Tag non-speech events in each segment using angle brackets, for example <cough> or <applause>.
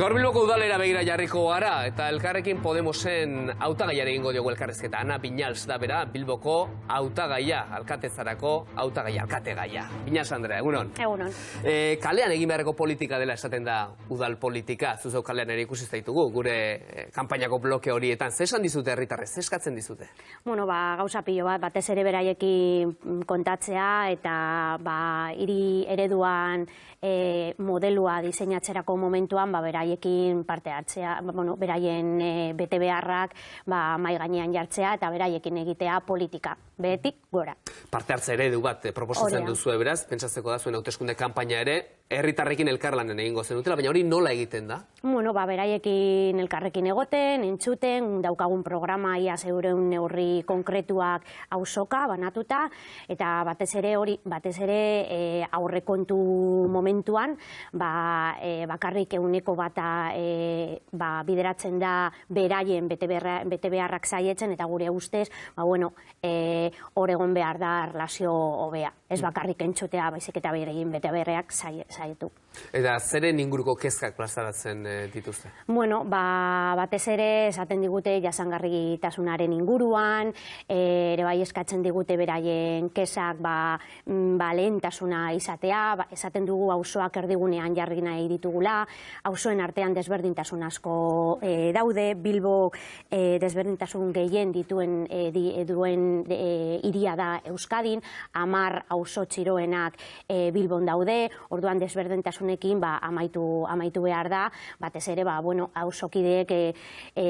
Gaur Bilboko udalera begira jarriko gara eta elkarrekin Podemosen hautagaiare egingo diogu elkarrezketa. Ana Binals da bera Bilboko hautagaia, alkatezarako hautagaia, alkategaia. Binals Andrea, egunon. Egunon. E, kalean egin beharreko politika dela esaten da udal politika, zuzeu kalean ere ikusi zaitugu, gure e, kanpainako bloke horietan. Zer esan dizute herritarrez, zer eskatzen dizute? Bueno, ba, gauza pilo bat, batez ere beraiekin kontatzea eta ba, hiri ereduan e, modelua diseinatzerako momentuan ba, beraiekin parte hartzea, ba, bueno, beraien e, bete beharrak ba, mai gainean jartzea eta beraiekin egitea politika, behetik gora. Parte hartze eredu bat eh, proposatzen duzu beraz, pentsatzeko da zuen hauteskunde kanpaina ere, herritarrekin elkarlanen egingo zenutela, baina hori nola egiten da? Bueno, ba, beraiekin elkarrekin egoten, entzuten, daukagun programa ia zeureun neurri konkretuak ausoka banatuta, eta batez ere hori, batez ere e, aurrekontu momentuan, ba, e, bakarrik euneko bata e, ba, bideratzen da beraien bete beharrak zaietzen, eta gure ustez, ba, bueno, e, hor egon behar da erlazio hobea. Ez bakarrik entzutea, baizik eta beraien bete beharrak zaie- zaietu. Eta zeren inguruko kezkak plazaratzen eh, dituzte? Bueno, ba, batez ere esaten digute jasangarritasunaren inguruan, e, ere bai eskatzen digute beraien kesak ba, mm, ba, lehentasuna izatea, ba, esaten dugu auzoak erdigunean jarri nahi ditugula, auzoen artean desberdintasun asko e, daude, Bilbo e, desberdintasun gehien dituen e, di, e, duen e, iria da Euskadin, amar auzo txiroenak e, Bilbon daude, orduan desberdintasunekin ba, amaitu, amaitu behar da, batez ere, ba, bueno, auzokideek e, e,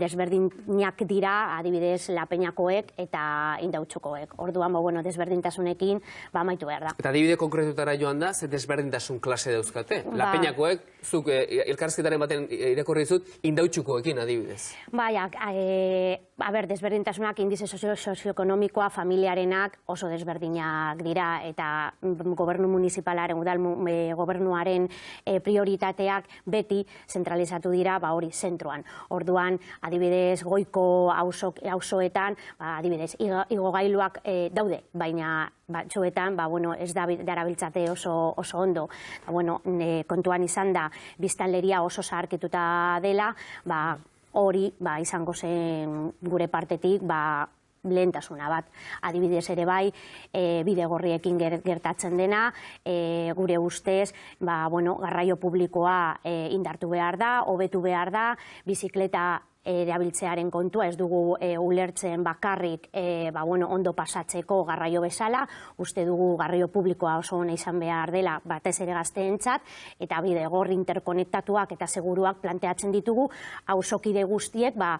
desberdinak dira, adibidez, lapeñakoek eta indautxukoek. Orduan, ba, bueno, desberdintasunekin ba, amaitu behar da. Eta adibide konkretutara joan da, ze desberdintasun klase dauzkate. Ba. Lapeñakoek, zuk eh, elkarrizketaren baten irakurri dizut, indautxukoekin adibidez. Bai, a, e, a ber, desberdintasunak indize sozio, sozioekonomikoa familiarenak oso desberdinak dira eta gobernu municipalaren, udal e, gobernuaren e, prioritateak beti zentralizatu dira ba hori zentroan. Orduan, adibidez, goiko auzo, auzoetan, ba, adibidez, igo- igogailuak e, daude, baina batzuetan, ba, bueno, ez da darabiltzate oso, oso ondo. Ba, bueno, kontuan izan da, biztanleria oso zaharkituta dela, ba, hori ba, izango zen gure partetik ba, lehentasuna bat. Adibidez ere bai, e, bidegorriekin ger- gertatzen dena, e, gure ustez, ba, bueno, garraio publikoa e, indartu behar da, hobetu behar da, bizikleta erabiltzearen kontua ez dugu e, ulertzen bakarrik e, ba, bueno, ondo pasatzeko garraio bezala, uste dugu garraio publikoa oso ona izan behar dela batez ere gazteentzat eta bide gor interkonektatuak eta seguruak planteatzen ditugu auzokide guztiek ba,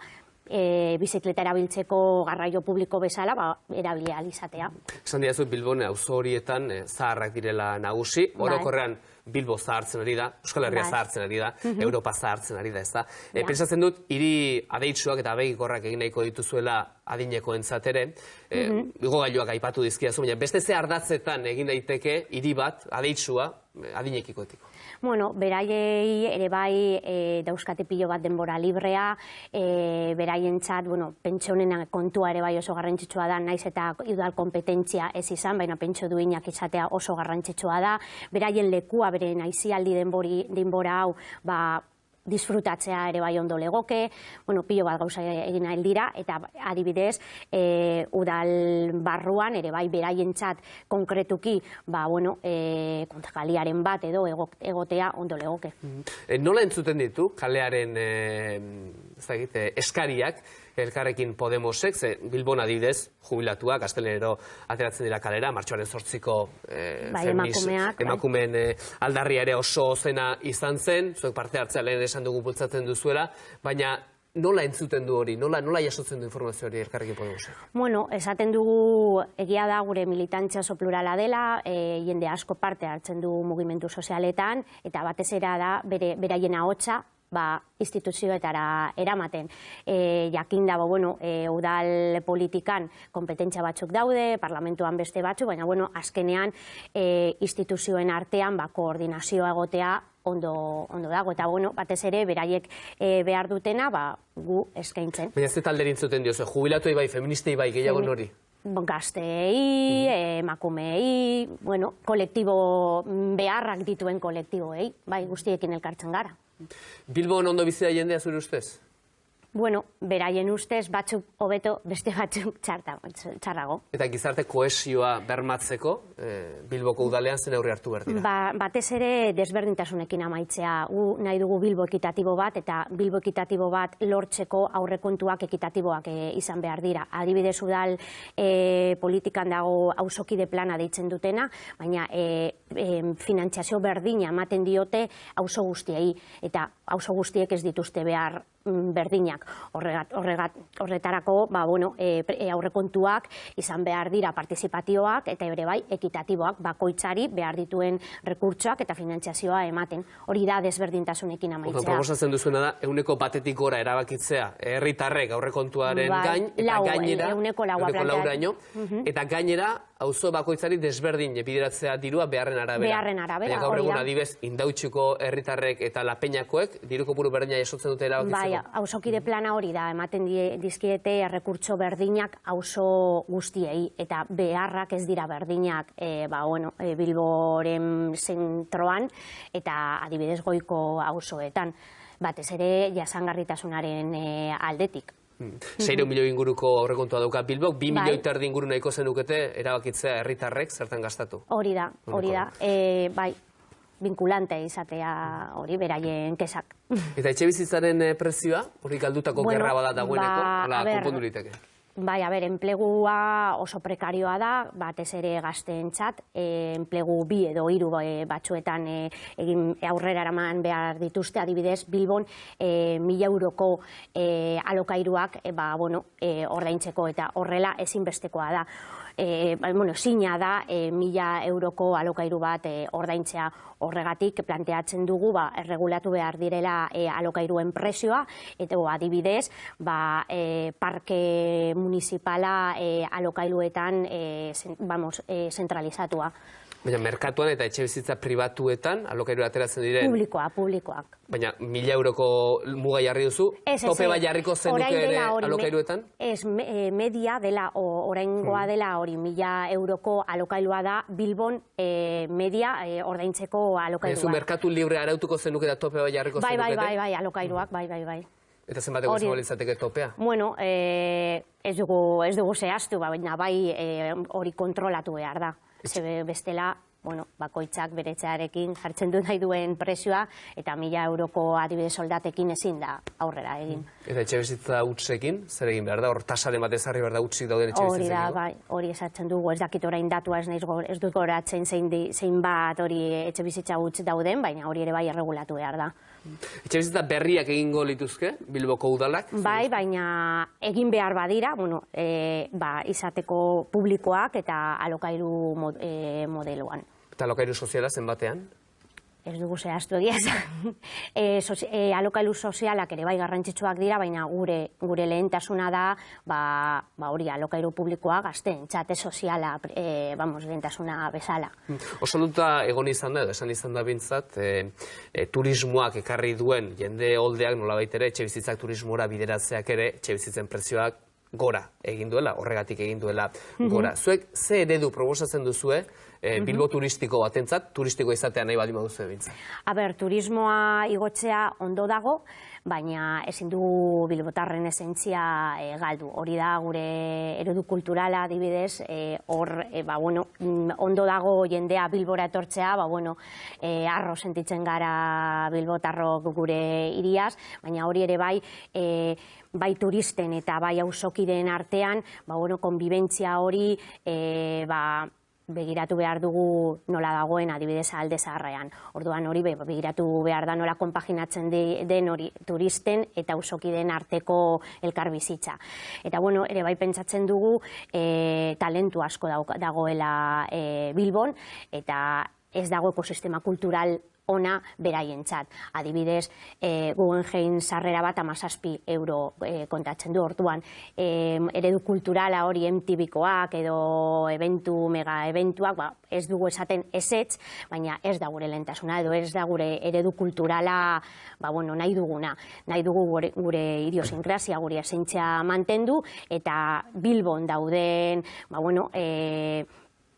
e, bizikleta erabiltzeko garraio publiko bezala ba, erabili ahal izatea. Esan diazu Bilbone auzo horietan eh, zaharrak direla nagusi, Bai. Bilbo zahartzen ari da, Euskal Herria Bai. zahartzen ari da, Europa zahartzen ari da, ez da. E, Ja. Pentsatzen dut, hiri adeitsuak eta begikorrak egin nahiko dituzuela adineko entzatere, e, igogailuak aipatu dizkiazu, baina beste ze ardatzetan egin daiteke hiri bat, adeitsua, eh, adinekikoetiko. Bueno, beraiei ere bai e, dauzkate pilo bat denbora librea, e, beraientzat, bueno, pentsionen kontua ere bai oso garrantzitsua da, naiz eta udal kompetentzia ez izan, baina pentsio duinak izatea oso garrantzitsua da, beraien lekua, beren aizialdi denbori, denbora hau, ba, disfrutatzea ere bai ondo legoke, bueno, pilo bat gauza egin dira, eta adibidez, e, udal barruan, ere bai beraientzat konkretuki, ba, bueno, e, kontakaliaren bat edo ego- egotea ondo legoke. E, nola entzuten ditu kalearen e, dakit, eh, eskariak elkarrekin Podemosek, ze Bilbon adibidez, jubilatuak, astelenero ateratzen dira kalera, martxoaren sortziko e, Bai, emakumeak, bai. emakumeen eh, aldarria ere oso zena izan zen, zuek parte hartzea lehen esan dugu bultzatzen duzuela, baina nola entzuten du hori, nola, nola jasotzen du informazio hori elkarrekin Podemosek? Bueno, esaten dugu egia da gure militantzia oso plurala dela, e, jende asko parte hartzen du mugimendu sozialetan, eta batez era da bere, beraien ahotsa ba, instituzioetara eramaten. E, jakin dago, bueno, e, udal politikan kompetentzia batzuk daude, parlamentuan beste batzuk, baina bueno, azkenean e, instituzioen artean ba, koordinazioa egotea ondo, ondo dago. Eta bueno, batez ere, beraiek e, behar dutena, ba, gu eskaintzen. Baina ez talde entzuten diozu, jubilatuei bai, feministei bai, gehiago Femi- nori? gazteei, emakumeei, bueno, kolektibo beharrak dituen kolektiboei, bai, guztiekin elkartzen gara. Bilbon ondo bizi jendea zure ustez? Bueno, beraien ustez batzuk hobeto beste batzuk txarta, txarrago. Eta gizarte kohesioa bermatzeko eh, Bilboko udalean zen aurre hartu behar dira? Ba, batez ere desberdintasunekin amaitzea. Gu nahi dugu Bilbo ekitatibo bat eta Bilbo ekitatibo bat lortzeko aurrekontuak ekitatiboak eh, izan behar dira. Adibidez udal eh, politikan dago hausokide plana deitzen dutena, baina eh, eh, finantziazio berdina ematen diote auzo guztiei eta auzo guztiek ez dituzte behar berdinak. Horregat, horregat, horretarako, ba, bueno, e, e, aurrekontuak izan behar dira partizipatioak eta ere bai ekitatiboak bakoitzari behar dituen rekurtsoak eta finantziazioa ematen. Hori da desberdintasunekin amaitzea. Orduan, proposatzen duzuena da, euneko batetik gora erabakitzea, herritarrek aurrekontuaren Bai, gain, eta lau, gainera, ehuneko laua ehuneko planteatu. lauraino, eta gainera, auzo bakoitzari desberdin bideratzea dirua beharren arabera. Beharren arabera, gaur egun adibez, indautxuko herritarrek eta lapeñakoek, diru kopuru berdina jasotzen dute erabakitzeko. Bai, hausokide plana hori da, ematen die- dizkiete errekurtso berdinak auzo guztiei, eta beharrak ez dira berdinak e, ba, bueno, e, Bilboren zentroan, eta adibidez goiko auzoetan. Batez ere jasangarritasunaren e, aldetik. Seiro milioi inguruko aurrekontua dauka Bilbok, bi Bai. milioi terdi inguru nahiko zenukete erabakitzea herritarrek zertan gastatu. Hori da, hori da. E, bai, vinculante izatea hori beraien kesak. Eta etxe bizitzaren eh, prezioa, hori galdutako Bueno, gerra bada dagoeneko, ba, hola, a ber, konpondu liteke. Bai, a ber, enplegua oso prekarioa da, batez ere gazteentzat, e, enplegu bi edo hiru e, batzuetan e, egin aurrera eraman behar dituzte, adibidez, Bilbon e, mila euroko e, alokairuak e, ba, bueno, e, ordaintzeko eta horrela ezinbestekoa da. E, bueno, zina da e, mila euroko alokairu bat e, ordaintzea horregatik planteatzen dugu ba, erregulatu behar direla e, alokairuen presioa eta bo, adibidez ba, e, parke municipala e, alokairuetan e, zen, vamos, e, zentralizatua. Baina merkatuan eta etxe bizitza pribatuetan, alokairu ateratzen diren, Publikoa, publikoak. baina mila euroko muga jarri duzu, Ez, ez, tope bat jarriko zenuke ere alokairuetan? Ez, me- eh, media dela, oraingoa dela hori, mila euroko alokailua da, Bilbon eh, media eh, ordaintzeko Baina zu alokailua. merkatu libre arautuko zenuke eta tope bat jarriko Bai, bai, zenukete? bai, bai, alokairuak, bai, bai, bai. Eta zenbateko izango litzateke topea? Bueno, eh, ez dugu, ez dugu zehaztu, ba, baina bai hori kontrolatu behar da. Ze bestela, bueno, bakoitzak beretzearekin jartzen du nahi duen presioa, eta mila euroko adibidez soldatekin ezin da aurrera egin. Eta etxe bizitza utzekin, zer egin behar da? Hor tasaren bat ezarri behar da utzik dauden etxe Hori da, bai, hori esatzen dugu, ez dakit orain datua ez, naiz, ez dut goratzen zein, di, zein bat hori etxe bizitza utz dauden, baina hori ere bai erregulatu behar da. Etxe bizitza berriak egingo lituzke, Bilboko udalak? Bai, baina egin behar badira, bueno, e, ba, izateko publikoak eta alokairu mod, e, modeloan. Eta alokairu soziala zenbatean? Ez dugu zehaztu egia e, <laughs> sozi, e, alokairu sozialak ere bai garrantzitsuak dira, baina gure gure lehentasuna da, ba, ba hori alokairu publikoa gazten, txate soziala, e, vamos, lehentasuna bezala. Oso duta egon izan da, esan izan da bintzat, e, e, turismoak ekarri duen jende holdeak nolabait ere, etxe bizitzak turismora bideratzeak ere, etxe bizitzen prezioak gora egin duela, horregatik egin duela gora. Zuek ze eredu proposatzen duzue e, Bilbo turistiko batentzat, turistiko izatea nahi baldin baduzue bintzat? A ber, turismoa igotzea ondo dago, baina ezin dugu bilbotarren esentzia e, galdu. Hori da gure eredu kulturala adibidez, e, hor, e, ba, bueno, mm, ondo dago jendea bilbora etortzea, ba, bueno, e, arro sentitzen gara bilbotarrok gure iriaz, baina hori ere bai, e, bai turisten eta bai auzokideen artean, ba, bueno, konbibentzia hori, e, ba, begiratu behar dugu nola dagoen adibidez alde zaharrean. Orduan hori be- begiratu behar da nola konpaginatzen de- den hori turisten eta usokideen arteko elkarbizitza. Eta bueno, ere bai pentsatzen dugu e, talentu asko dagoela e, Bilbon eta ez dago ekosistema kultural ona beraientzat. Adibidez, e, Guggenheim sarrera bat amazazpi euro e, kontatzen du orduan. E, eredu kulturala hori MTVkoak edo eventu, mega eventuak, ba, ez dugu esaten esetz, baina ez da gure lentasuna, edo ez da gure eredu kulturala ba, bueno, nahi duguna. Nahi dugu gure, gure idiosinkrazia, gure esentzia mantendu, eta Bilbon dauden, ba, bueno, e,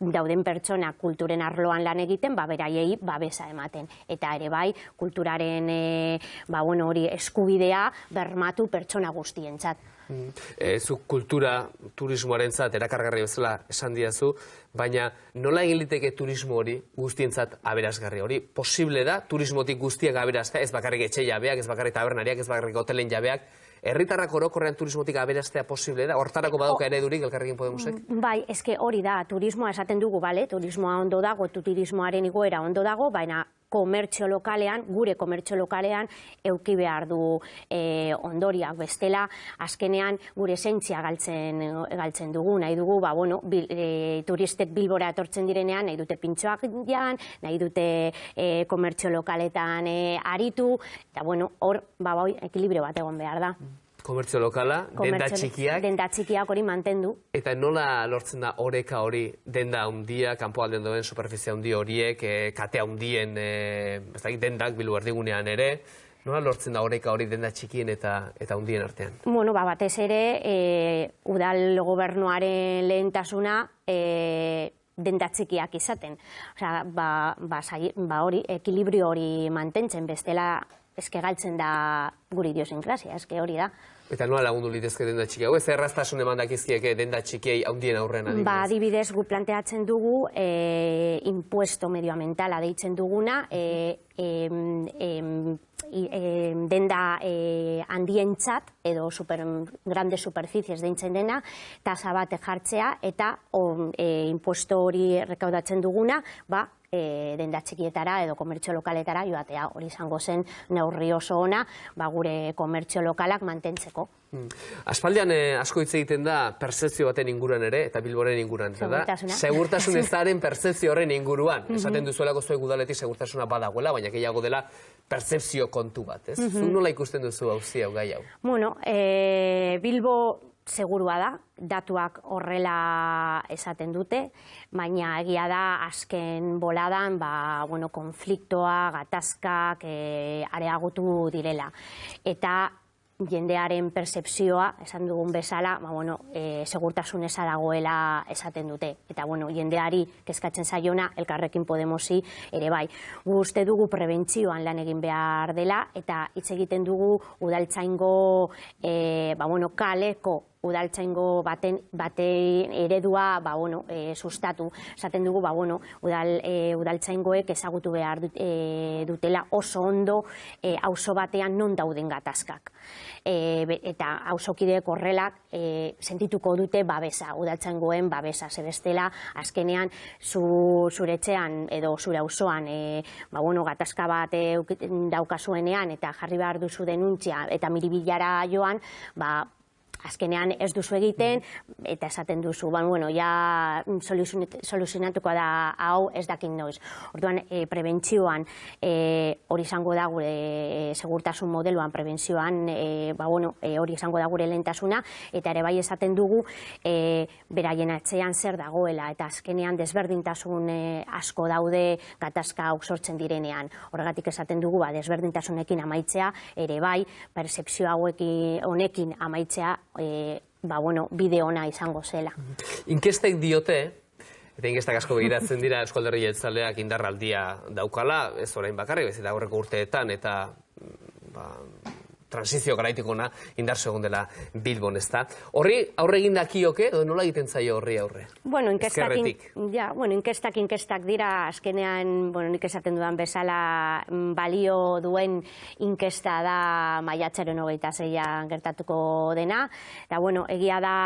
dauden pertsona kulturen arloan lan egiten, ba, beraiei babesa ematen. Eta ere bai, kulturaren e, ba, bueno, hori eskubidea bermatu pertsona guztientzat. Mm. E, zu kultura turismoaren zat, erakargarri bezala esan diazu, baina nola egin liteke turismo hori guztientzat aberazgarri hori? Posible da, turismotik guztiak aberazta, ez bakarrik etxe jabeak, ez bakarrik tabernariak, ez bakarrik hotelen jabeak, herritarrak orokorrean turismotik aberastea posible da? Hortarako badoka eredurik elkarrekin Podemosek? Bai, eske hori da, turismoa esaten dugu, bale? Turismoa ondo dago, turismoaren igoera ondo dago, baina komertxo lokalean, gure komertxo lokalean, euki behar du e, ondoriak bestela, azkenean gure zentzia galtzen, galtzen dugu, nahi dugu, ba, bueno, bil, e, turistek bilbora etortzen direnean, nahi dute pintxoak dian, nahi dute e, komertxo lokaletan e, aritu, eta bueno, hor, ba, bai, ekilibrio bat egon behar da. Komertzio lokala, denda txikiak. Denda txikiak hori mantendu. Eta nola lortzen da oreka hori denda handia, kanpo alden doen superfizia handi horiek, e, kate handien e, dendak bilu erdigunean ere, nola lortzen da oreka hori denda txikien eta eta hundien artean? Bueno, ba, batez ere, e, udal gobernuaren lehentasuna, e, denda txikiak izaten. Osea, ba, ba, ba hori, ekilibrio hori mantentzen, bestela eske galtzen da guri idiosinkrazia, eske hori da. Eta nola lagundu litezke denda txiki hau? Ez erraztasun eman dakizkieke denda txikiei haundien aurrean adibidez? Ba, adibidez, gu planteatzen dugu e, impuesto medioambientala deitzen duguna, e, e, e, denda e, handientzat edo super, grande superficies deitzen dena, tasa bat jartzea eta o, e, impuesto hori rekaudatzen duguna, ba, e, denda txikietara edo komertzio lokaletara joatea hori izango zen neurri oso ona ba, gure komertzio lokalak mantentzeko. Hmm. Aspaldian eh, asko hitz egiten da percepzio baten inguruan ere eta bilboren inguruan. Segurtasuna. Segurtasun <laughs> ezaren percepzio horren inguruan. Mhm. Esaten duzuelako zuek udaletik segurtasuna badagoela, baina gehiago dela percepzio kontu bat. Ez? Mm nola ikusten duzu hau hau gai hau? Bueno, e, Bilbo segurua da, datuak horrela esaten dute, baina egia da azken boladan ba, bueno, konfliktoa, gatazkak e, areagutu direla. Eta jendearen percepzioa, esan dugun bezala, ba, bueno, e, segurtasun eza dagoela esaten dute. Eta bueno, jendeari kezkatzen zaiona, elkarrekin Podemosi ere bai. Gu uste dugu prebentzioan lan egin behar dela, eta hitz egiten dugu udaltzaingo e, ba, bueno, kaleko udaltzaingo baten baten eredua ba, bueno, e, sustatu. Esaten dugu ba, bueno, udal, e, udaltzaingoek ezagutu behar e, dutela oso ondo auzo batean non dauden gatazkak. Eta auzokideek horrelak e, sentituko dute babesa, udaltzaingoen babesa. Zebestela, azkenean zu, zuretzean edo zure auzoan ba, bueno, gatazka bat daukasuenean eta jarri behar duzu denuntzia eta miribilara joan, ba, azkenean ez duzu egiten, eta esaten duzu, ban, bueno, ja soluzionatuko da hau ez dakin noiz. Orduan, e, prebentzioan e, hori izango da gure e, segurtasun modeloan, prebentzioan e, ba, bueno, e, hori izango da gure lehentasuna, eta ere bai esaten dugu e, beraien atzean zer dagoela, eta azkenean desberdintasun e, asko daude gatazka hau sortzen direnean. Horregatik esaten dugu, ba, desberdintasunekin amaitzea, ere bai, percepzio hauekin honekin amaitzea e, ba, bueno, bide ona izango zela. Inkestek diote, eta inkestak asko begiratzen dira eskolderri jetzaleak indarraldia daukala, ez orain bakarrik, ez eta aurreko urteetan, eta ba, transizio garaitikona indar segun dela Bilbon, ez da. Horri aurre egin dakioke, edo nola egiten zaio horri aurre? Bueno, inkestak, ja, bueno, inkestak, inkestak dira, azkenean, bueno, nik esaten dudan bezala, mm, balio duen inkesta da maiatzaren hogeita zeian gertatuko dena. Eta, bueno, egia da,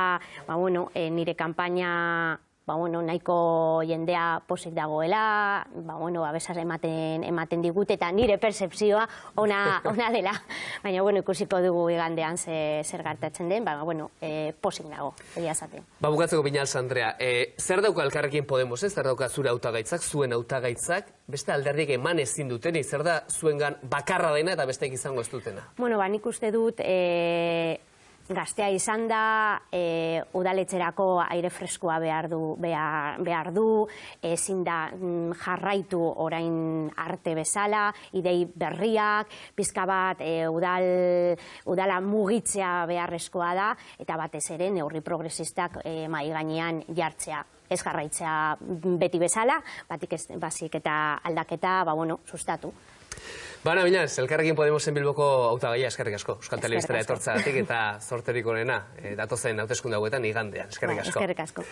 ba, bueno, e, nire kampaina ba, bueno, nahiko jendea posik dagoela, ba, bueno, abesaz ematen, ematen digute, eta nire percepzioa ona, <laughs> ona dela. Baina, bueno, ikusiko dugu igandean ze, zer gertatzen den, ba, bueno, e, posik dago, egia zaten. Ba, bukatzeko Binals Andrea, e, zer dauka elkarrekin Podemos, ez? Zer dauka zure hautagaitzak, zuen hautagaitzak, beste alderdik eman ezin duten, zer da zuengan bakarra dena eta besteek izango ez dutena? Bueno, ba, nik uste dut, e, gaztea izan da, e, udaletxerako aire freskoa behar du, behar, behar du ezin da mm, jarraitu orain arte bezala, idei berriak, pizka bat e, udal, udala mugitzea beharrezkoa da, eta batez ere neurri progresistak e, mai gainean jartzea ez jarraitzea beti bezala, batik ez, basik eta aldaketa, ba, bueno, sustatu. Bana, Binaz, elkarrekin Podemosen bilboko hautagaia eskerrik asko. Euskal Telebistara asko. etortzagatik eta <laughs> sorterik onena, e, datozen hauteskunde hauetan igandean. Eskerrik Ba, asko. Eskerrik asko.